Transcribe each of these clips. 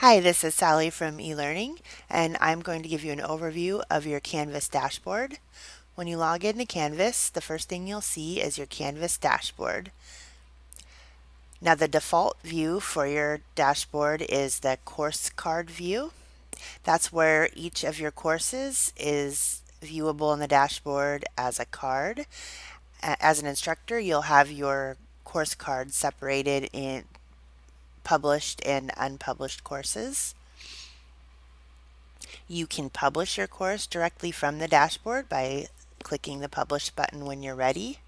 Hi, this is Sally from eLearning, and I'm going to give you an overview of your Canvas dashboard. When you log into Canvas, the first thing you'll see is your Canvas dashboard. Now the default view for your dashboard is the course card view. That's where each of your courses is viewable in the dashboard as a card. As an instructor, you'll have your course cards separated in published and unpublished courses. You can publish your course directly from the dashboard by clicking the publish button when you're ready.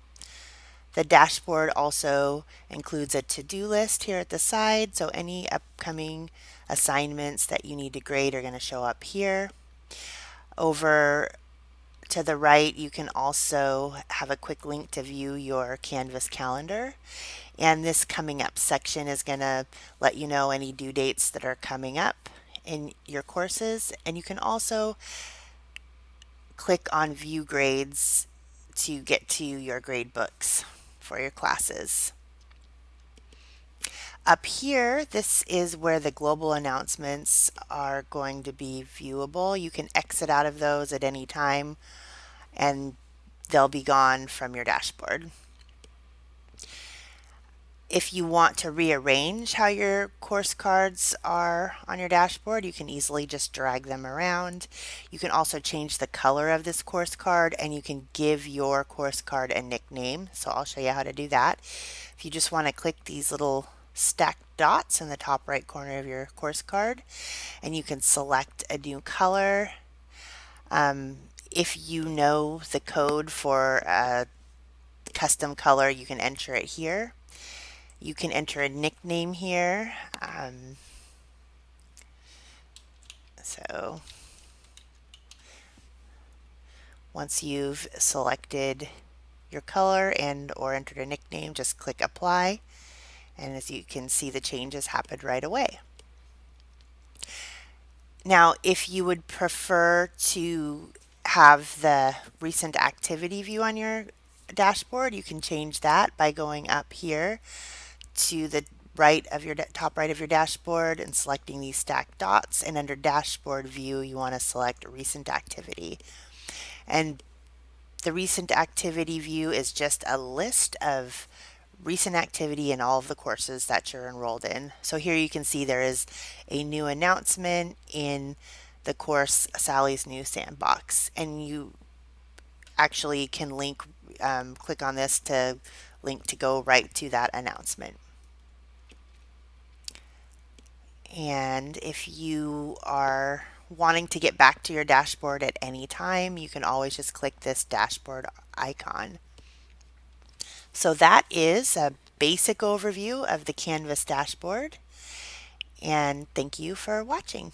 The dashboard also includes a to-do list here at the side, so any upcoming assignments that you need to grade are going to show up here. Over to the right, you can also have a quick link to view your Canvas calendar. And this coming up section is going to let you know any due dates that are coming up in your courses. And you can also click on view grades to get to your grade books for your classes. Up here, this is where the global announcements are going to be viewable. You can exit out of those at any time and they'll be gone from your dashboard. If you want to rearrange how your course cards are on your dashboard, you can easily just drag them around. You can also change the color of this course card and you can give your course card a nickname. So I'll show you how to do that. If you just want to click these little stacked dots in the top right corner of your course card and you can select a new color. Um, if you know the code for a custom color, you can enter it here. You can enter a nickname here. Um, so once you've selected your color and or entered a nickname, just click apply. And as you can see, the changes happened right away. Now, if you would prefer to have the recent activity view on your dashboard, you can change that by going up here to the right of your top right of your dashboard and selecting these stacked dots. And under dashboard view you want to select recent activity. And the recent activity view is just a list of recent activity in all of the courses that you're enrolled in. So here you can see there is a new announcement in the course Sally's new sandbox and you actually can link um, click on this to link to go right to that announcement. And if you are wanting to get back to your dashboard at any time you can always just click this dashboard icon. So that is a basic overview of the Canvas dashboard and thank you for watching